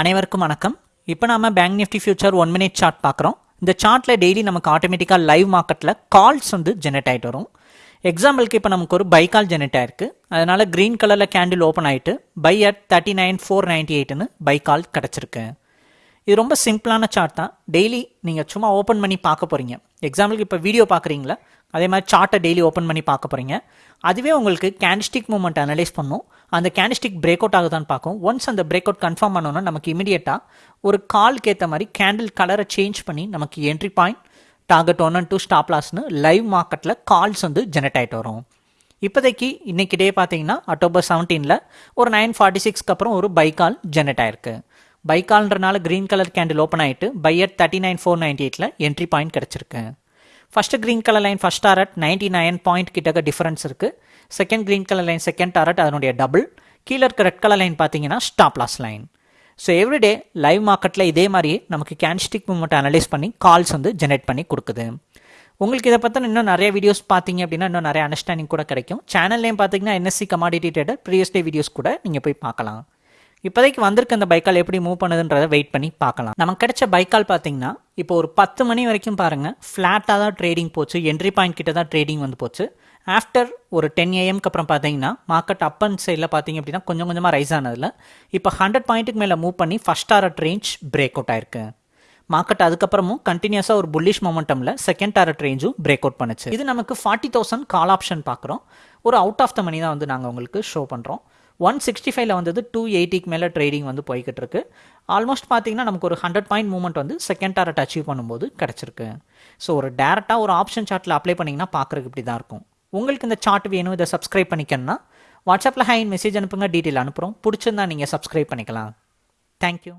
அனைவருக்கும் வணக்கம். இப்போ நாம bank Nifty future one minute chart பார்க்குறோம். இந்த சார்ட்டில் டெய்லி நமக்கு ஆட்டோமேட்டிக்காக லைவ் மார்க்கெட்டில் கால்ஸ் வந்து ஜெனரேட் ஆகிட்டு வரும். எக்ஸாம்பிளுக்கு இப்போ நமக்கு ஒரு பை கால் ஜெனரேட் ஆயிருக்கு. அதனால க்ரீன் கலரில் கேண்டில் ஓப்பன் ஆகிட்டு buy at thirty nine four ninety எயிட்னு buy call கிடச்சிருக்கு. இது ரொம்ப சிம்பிளான சார்ட் தான். டெய்லி நீங்கள் சும்மா ஓப்பன் பண்ணி பார்க்க போகிறீங்க எக்ஸாம்பிளுக்கு இப்போ வீடியோ பார்க்குறீங்களா? அதே மாதிரி சார்ட்டை டெய்லி ஓப்பன் பண்ணி பார்க்க போகிறீங்க அதுவே உங்களுக்கு கேண்டிஸ்டிக் மூமெண்ட் அனலைஸ் பண்ணும். அந்த கேண்டிஸ்டிக் பிரேக் அவுட் ஆகுதான்னு பார்க்கும். ஒன்ஸ் அந்த பிரேக் அவுட் கன்ஃபார்ம் பண்ணோன்னா நமக்கு இமீடியட்டாக ஒரு கால்க்கு ஏற்ற மாதிரி கேண்டில் கலரை சேஞ்ச் பண்ணி நமக்கு entry point target one and two stop லாஸ்னு live மார்க்கெட்டில் கால்ஸ் வந்து ஜெனரேட் ஆகிட்டு வரும். இப்போதைக்கு இன்னைக்கு டே பார்த்தீங்கன்னா அக்டோபர் செவன்டீனில் ஒரு நைன் ஃபார்ட்டி சிக்ஸ்க்கு அப்புறம் ஒரு பை கால் ஜெனரேட் ஆயிருக்கு. பைக்கால்ன்றனால க்ரீன் கலர் கேண்டில் ஓப்பன் ஆகிட்டு buy at thirty nine four ninety எயிட்டில் என்ட்ரி பாயிண்ட் கிடச்சிருக்கு. First green colour line first target ninety nine point கிட்டக்க டிஃபரன்ஸ் இருக்குது second green colour line second target அதனுடைய double கீழே இருக்க ரெட் கலர் லைன் பார்த்தீங்கன்னா stop loss line so everyday live மார்க்கெட்டில் இதே மாதிரி நமக்கு கேன்ஸ்டிக் மூமெண்ட் அனலைஸ் பண்ணி கால்ஸ் வந்து ஜெனரேட் பண்ணி கொடுக்குது. உங்களுக்கு இதை பற்றின இன்னும் நிறைய வீடியோஸ் பார்த்தீங்க அப்படின்னா இன்னும் நிறைய அண்டர்ஸ்டாண்டிங் கூட கிடைக்கும். சேனல்லையும் பார்த்தீங்கன்னா NSC commodity trader previous day videos கூட நீங்கள் போய் பார்க்கலாம். இப்போதைக்கு வந்திருக்க அந்த பைக்கால் எப்படி மூவ் பண்ணுதுன்றதை வெயிட் பண்ணி பார்க்கலாம். நமக்கு கிடைச்ச பைக்கால் பார்த்தீங்கன்னா இப்போ ஒரு பத்து மணி வரைக்கும் பாருங்கள் ஃப்ளாட்டாக தான் ட்ரேடிங் போச்சு என்ட்ரி பாயிண்ட் கிட்ட தான் ட்ரேடிங் வந்து போச்சு. ஆஃப்டர் ஒரு டென் ஏஎம்க்கு அப்புறம் பார்த்தீங்கன்னா மார்க்கெட் அப் அண்ட் சைடில் பார்த்தீங்க அப்படின்னா கொஞ்சம் கொஞ்சமாக ரைஸ் ஆனதில் இப்போ ஹண்ட்ரட் பாயிண்ட்டுக்கு மேலே மூவ் பண்ணி first target range break out ஆயிருக்கு. மார்க்கெட் அதுக்கப்புறமும் கண்டினியூஸாக ஒரு புல்லிஷ் மொமெண்டமில் செகண்ட் டாரட் ரேஞ்சும் பிரேக் அவுட் பண்ணுச்சு. இது நமக்கு ஃபார்ட்டி தௌசண்ட் கால் ஆப்ஷன் பார்க்குறோம். ஒரு அவுட் ஆஃப் த மணி தான் வந்து நாங்கள் உங்களுக்கு ஷோ பண்ணுறோம் ஒன் சிக்ஸ்டி ஃபைவ்ல வந்தது டூ எயிட்டிக்கு மேலே ட்ரேடிங் வந்து போய்கிட்டு இருக்கு ஆல்மோஸ்ட் பார்த்தீங்கன்னா நமக்கு ஒரு ஹண்ட்ரட் பாயிண்ட் மூவ்மெண்ட் வந்து செகண்ட் டாரட் அச்சீவ் பண்ணும்போது கிடச்சிருக்கு. ஸோ ஒரு டேரெக்டாக ஒரு ஆப்ஷன் சார்ட்டில் அப்ளை பண்ணிங்கன்னா பார்க்குறதுக்கு இப்படி தான் இருக்கும். உங்களுக்கு இந்த சார்ட் வேணும் இதை சப்ஸ்கிரைப் பண்ணிக்கணும்னா வாட்ஸ்அப்பில் ஹைன் மெசேஜ் அனுப்புங்க டீட்டெயில் அனுப்புகிறோம் பிடிச்சிருந்தா நீங்கள் சப்ஸ்கிரைப் பண்ணிக்கலாம். தேங்க்யூ